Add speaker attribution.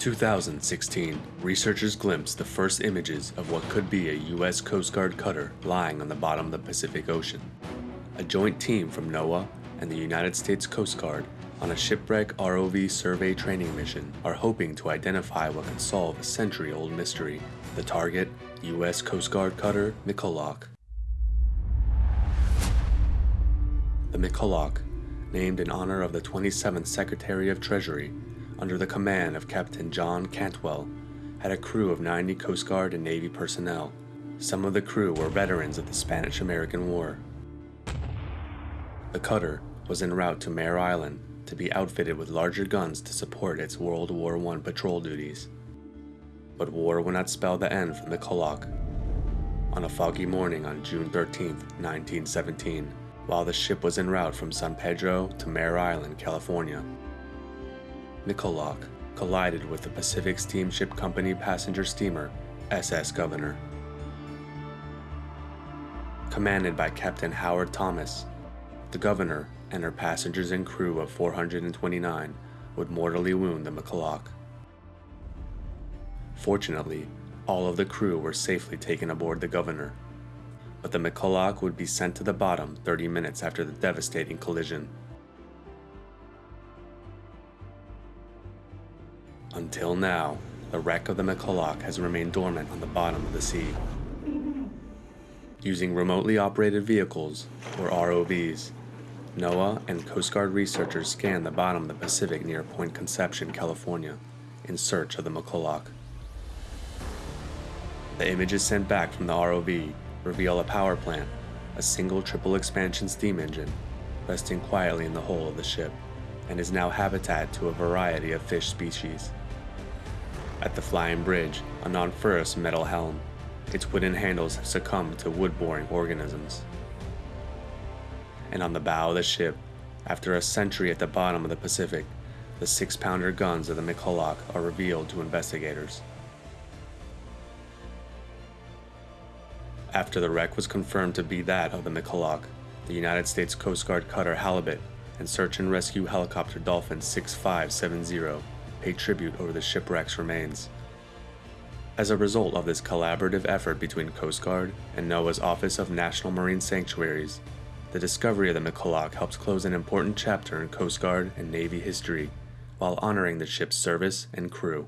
Speaker 1: 2016, researchers glimpsed the first images of what could be a U.S. Coast Guard cutter lying on the bottom of the Pacific Ocean. A joint team from NOAA and the United States Coast Guard on a shipwreck ROV survey training mission are hoping to identify what could solve a century old mystery. The target, U.S. Coast Guard cutter McCulloch. The McCulloch, named in honor of the 27th Secretary of Treasury, under the command of Captain John Cantwell, had a crew of 90 Coast Guard and Navy personnel. Some of the crew were veterans of the Spanish-American War. The cutter was en route to Mare Island to be outfitted with larger guns to support its World War I patrol duties. But war would not spell the end for the McCulloch. On a foggy morning on June 13, 1917, while the ship was en route from San Pedro to Mare Island, California, McCulloch collided with the Pacific Steamship Company passenger steamer SS Governor. Commanded by Captain Howard Thomas, the Governor and her passengers and crew of 429 would mortally wound the McCulloch. Fortunately, all of the crew were safely taken aboard the Governor, but the McCulloch would be sent to the bottom 30 minutes after the devastating collision. Until now, the wreck of the McCulloch has remained dormant on the bottom of the sea. Using remotely operated vehicles, or ROVs, NOAA and Coast Guard researchers scanned the bottom of the Pacific near Point Conception, California, in search of the McCulloch. The images sent back from the ROV reveal a power plant, a single triple expansion steam engine, resting quietly in the hull of the ship, and is now habitat to a variety of fish species. At the flying bridge, a non-ferrous metal helm. Its wooden handles have succumbed to wood-boring organisms. And on the bow of the ship, after a century at the bottom of the Pacific, the six-pounder guns of the McCulloch are revealed to investigators. After the wreck was confirmed to be that of the McCulloch, the United States Coast Guard cutter Halibut and search and rescue helicopter Dolphin 6570 pay tribute over the shipwreck's remains. As a result of this collaborative effort between Coast Guard and NOAA's Office of National Marine Sanctuaries, the discovery of the McCulloch helps close an important chapter in Coast Guard and Navy history while honoring the ship's service and crew.